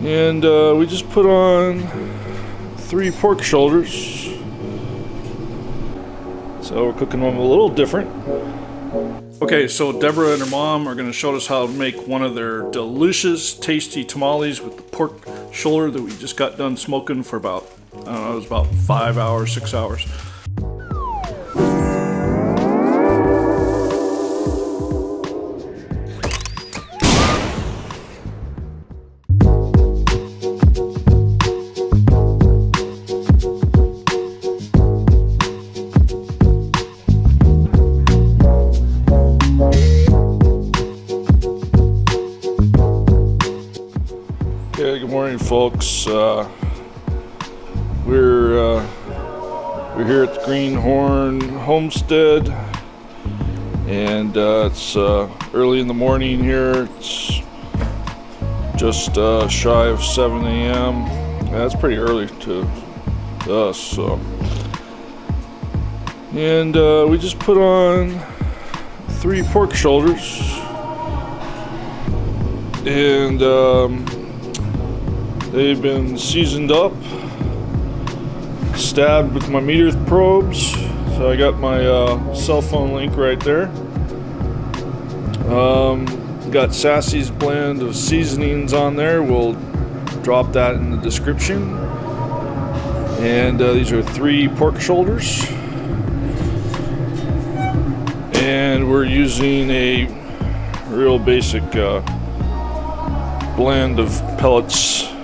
And uh, we just put on three pork shoulders. So we're cooking them a little different. Okay, so Deborah and her mom are going to show us how to make one of their delicious, tasty tamales with the pork shoulder that we just got done smoking for about, I don't know, it was about five hours, six hours. Greenhorn Homestead, and uh, it's uh, early in the morning here. It's just uh, shy of 7 a.m. That's pretty early to, to us. So, and uh, we just put on three pork shoulders, and. Um, They've been seasoned up, stabbed with my MEATER probes. So I got my uh, cell phone link right there. Um, got Sassy's blend of seasonings on there. We'll drop that in the description. And uh, these are three pork shoulders. And we're using a real basic uh, blend of pellets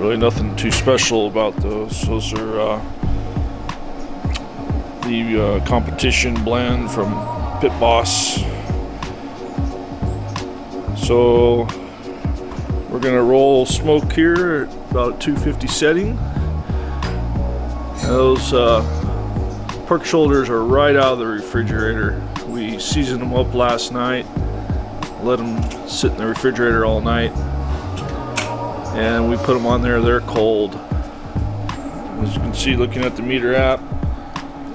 really nothing too special about those. Those are uh, the uh, competition blend from Pit Boss. So we're gonna roll smoke here at about 250 setting. Those uh, pork shoulders are right out of the refrigerator. We seasoned them up last night, let them sit in the refrigerator all night and we put them on there. They're cold. As you can see looking at the MEATER app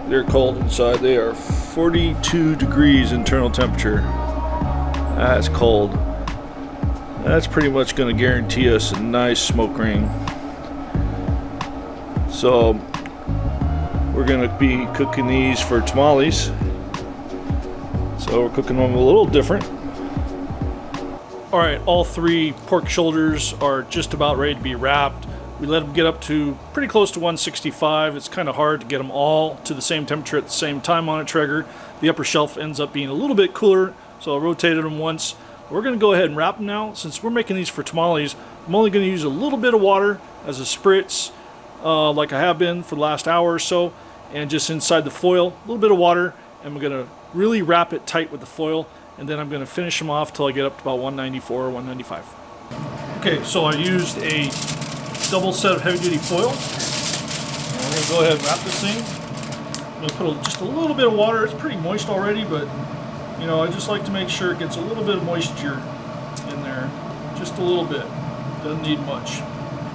they're cold inside. They are 42 degrees internal temperature. That's cold. That's pretty much going to guarantee us a nice smoke ring. So we're going to be cooking these for tamales. So we're cooking them a little different all right, all three pork shoulders are just about ready to be wrapped. We let them get up to pretty close to 165. It's kind of hard to get them all to the same temperature at the same time on a Traeger. The upper shelf ends up being a little bit cooler, so I rotated them once. We're going to go ahead and wrap them now. Since we're making these for tamales, I'm only going to use a little bit of water as a spritz, uh, like I have been for the last hour or so, and just inside the foil, a little bit of water, and we're going to really wrap it tight with the foil and then I'm going to finish them off till I get up to about 194 or 195. Okay, so I used a double set of heavy duty foil. I'm going to go ahead and wrap this thing. I'm going to put a, just a little bit of water. It's pretty moist already, but you know, I just like to make sure it gets a little bit of moisture in there. Just a little bit. Doesn't need much.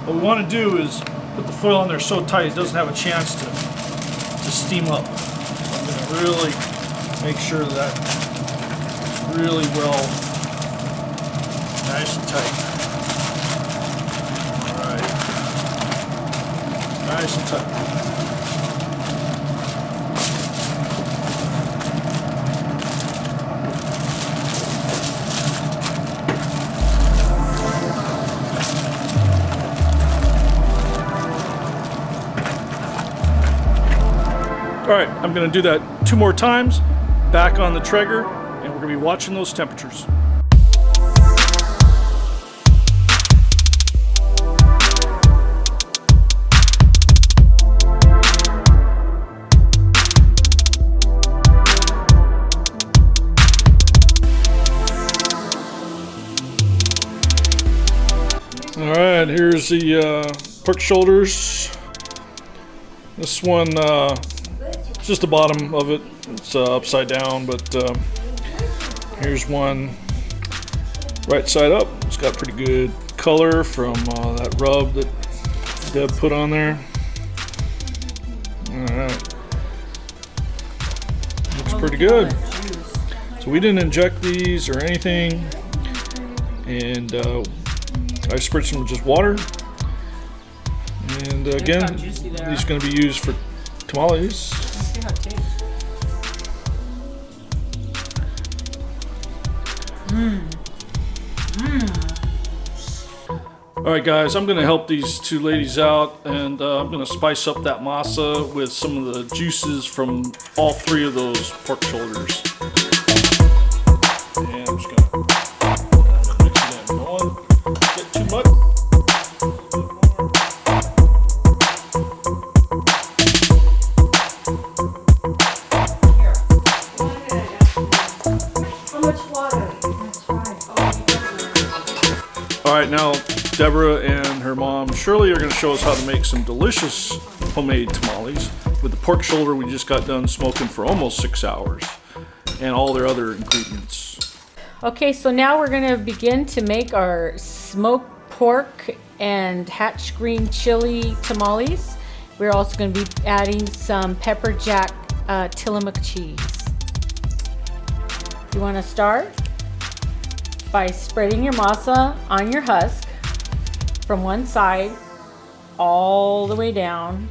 What we want to do is put the foil on there so tight it doesn't have a chance to, to steam up. So I'm going to really make sure that really well, nice and tight. All right, nice and tight. All right, I'm gonna do that two more times, back on the Traeger, we're going to be watching those temperatures. All right, here's the uh, pork shoulders. This one, uh, just the bottom of it. It's uh, upside down, but uh, Here's one right side up. It's got pretty good color from uh, that rub that Deb put on there. Alright. Looks pretty good. So we didn't inject these or anything. And uh, I spread some just water. And uh, again, how juicy they these are. are going to be used for tamales. Tastes. All right, guys, I'm going to help these two ladies out, and uh, I'm going to spice up that masa with some of the juices from all three of those pork shoulders. Now Deborah and her mom Shirley are going to show us how to make some delicious homemade tamales with the pork shoulder we just got done smoking for almost six hours and all their other ingredients. Okay, so now we're gonna begin to make our smoked pork and hatch green chili tamales. We're also gonna be adding some pepper jack uh, Tillamook cheese. You wanna start by spreading your masa on your husk from one side all the way down.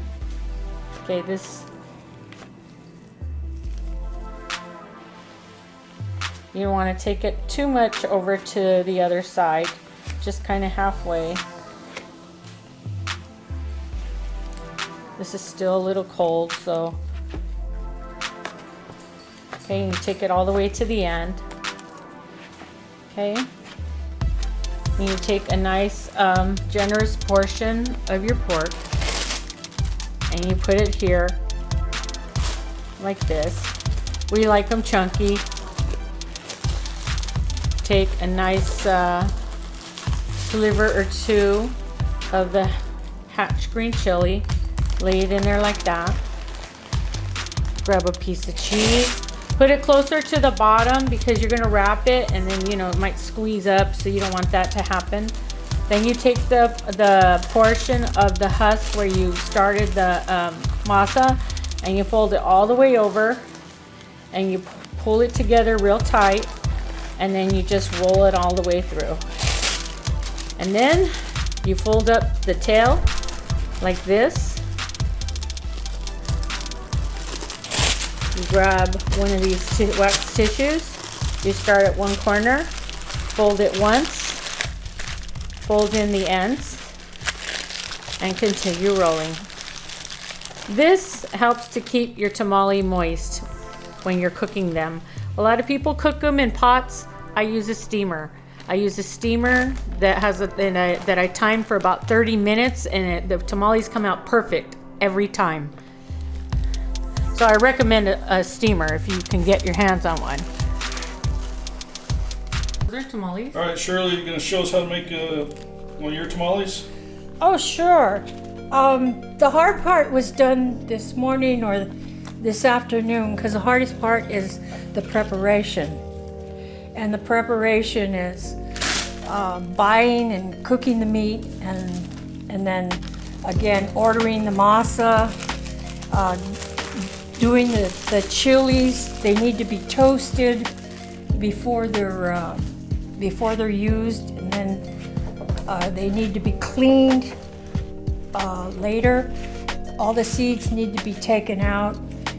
Okay, this You don't want to take it too much over to the other side, just kind of halfway. This is still a little cold, so. Okay, you take it all the way to the end. Okay. And you take a nice, um, generous portion of your pork and you put it here like this. We like them chunky take a nice uh, sliver or two of the hatch green chili, lay it in there like that. Grab a piece of cheese, put it closer to the bottom because you're gonna wrap it and then you know it might squeeze up so you don't want that to happen. Then you take the, the portion of the husk where you started the um, masa and you fold it all the way over and you pull it together real tight and then you just roll it all the way through. And then you fold up the tail like this. Grab one of these wax tissues. You start at one corner, fold it once, fold in the ends, and continue rolling. This helps to keep your tamale moist when you're cooking them. A lot of people cook them in pots. I use a steamer. I use a steamer that has a, I, that I time for about 30 minutes, and it, the tamales come out perfect every time. So I recommend a, a steamer if you can get your hands on one. Are there tamales? All right, Shirley, you're going to show us how to make uh, one of your tamales? Oh, sure. Um, the hard part was done this morning or this afternoon because the hardest part is the preparation. And the preparation is uh, buying and cooking the meat and, and then again ordering the masa, uh, doing the, the chilies. They need to be toasted before they're, uh, before they're used and then uh, they need to be cleaned uh, later. All the seeds need to be taken out,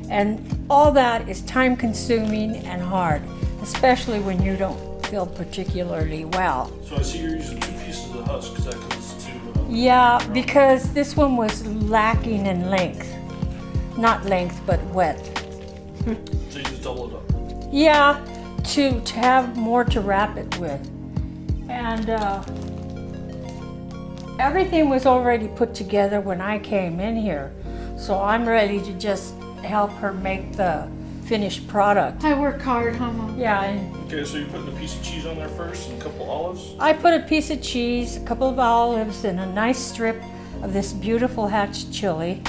and all that is time consuming and hard, especially when you don't feel particularly well. So I see you're using two pieces of the husk because that goes to. Uh, Yeah, because this one was lacking in length. Not length, but width. so you just double it up. Yeah, to, to have more to wrap it with. And uh, everything was already put together when I came in here. So I'm ready to just help her make the finished product. I work hard, huh, Mom? Yeah, and Okay, so you're putting a piece of cheese on there first and a couple olives? I put a piece of cheese, a couple of olives, and a nice strip of this beautiful hatch chili.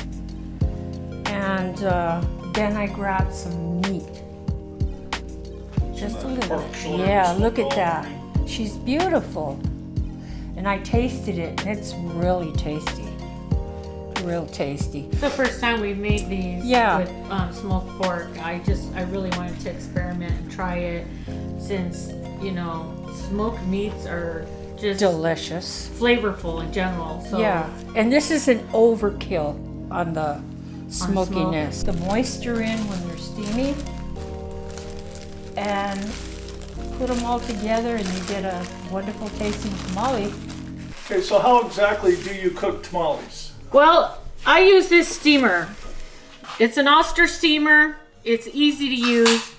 And uh, then I grabbed some meat. Just a little. Yeah, look at that. She's beautiful. And I tasted it, and it's really tasty. Real tasty. It's the first time we've made these Yeah. with um, smoked pork. I just, I really wanted to experiment and try it since, you know, smoked meats are just delicious. flavorful in general. So Yeah, and this is an overkill on the smokiness. The moisture in when they're steamy, and put them all together, and you get a wonderful tasting tamale. Okay, so how exactly do you cook tamales? Well, I use this steamer. It's an Oster steamer. It's easy to use.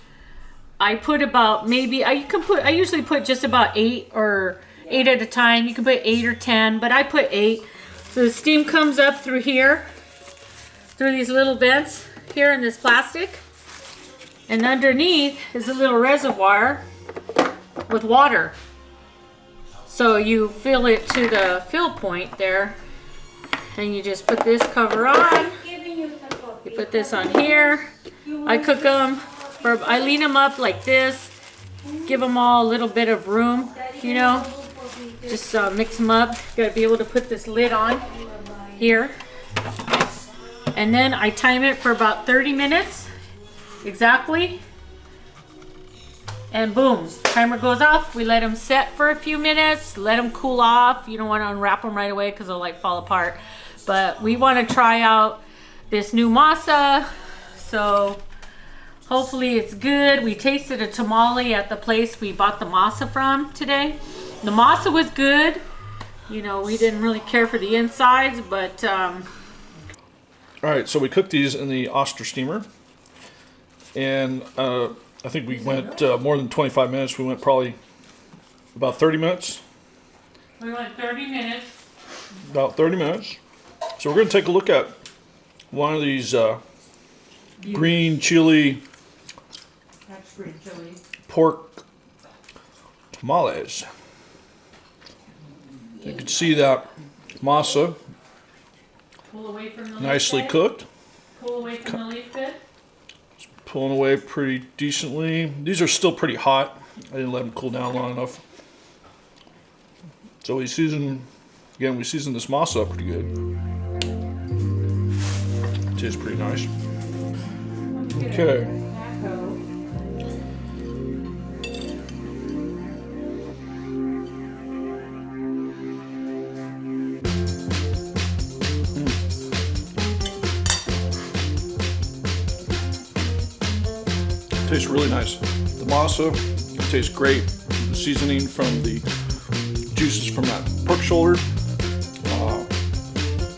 I put about maybe I you can put I usually put just about eight or eight at a time. You can put eight or ten, but I put eight. So the steam comes up through here, through these little vents here in this plastic, and underneath is a little reservoir with water. So you fill it to the fill point there, and you just put this cover on. You put this on here. I cook them, or I lean them up like this. Give them all a little bit of room, you know. Just uh, mix them up. You gotta be able to put this lid on here. And then I time it for about 30 minutes, exactly. And boom, timer goes off. We let them set for a few minutes, let them cool off. You don't want to unwrap them right away because they'll like fall apart. But we want to try out this new masa. So hopefully it's good. We tasted a tamale at the place we bought the masa from today. The masa was good. You know, we didn't really care for the insides, but um, All right, so we cooked these in the Oster steamer, and uh, I think we went uh, more than 25 minutes. We went probably about 30 minutes. we went 30 minutes. About 30 minutes. So we're going to take a look at one of these uh, green chili That's green chili. pork tamales. You can see that masa Pull away from the leaf nicely bed. cooked, Pull away from the leaf bed. pulling away pretty decently. These are still pretty hot. I didn't let them cool down long enough. So we season, again, we season this masa up pretty good. It Tastes pretty nice. Okay. Tastes really nice. The masa tastes great. The seasoning from the juices from that pork shoulder. Uh,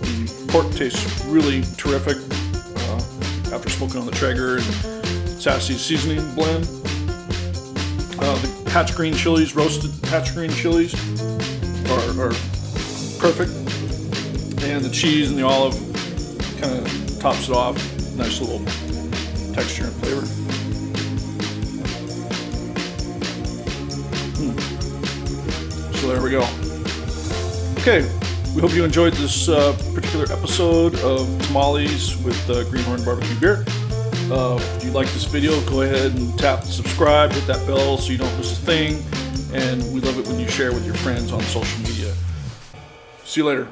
the pork tastes really terrific uh, after smoking on the Traeger and sassy seasoning blend. Uh, the hatch green chilies, roasted hatch green chilies, are, are perfect. And the cheese and the olive kind of tops it off. Nice little texture and flavor. So there we go. Okay, we hope you enjoyed this uh, particular episode of Tamales with uh, Greenhorn Barbecue Beer. Uh, if you like this video, go ahead and tap subscribe, hit that bell so you don't miss a thing. And we love it when you share with your friends on social media. See you later.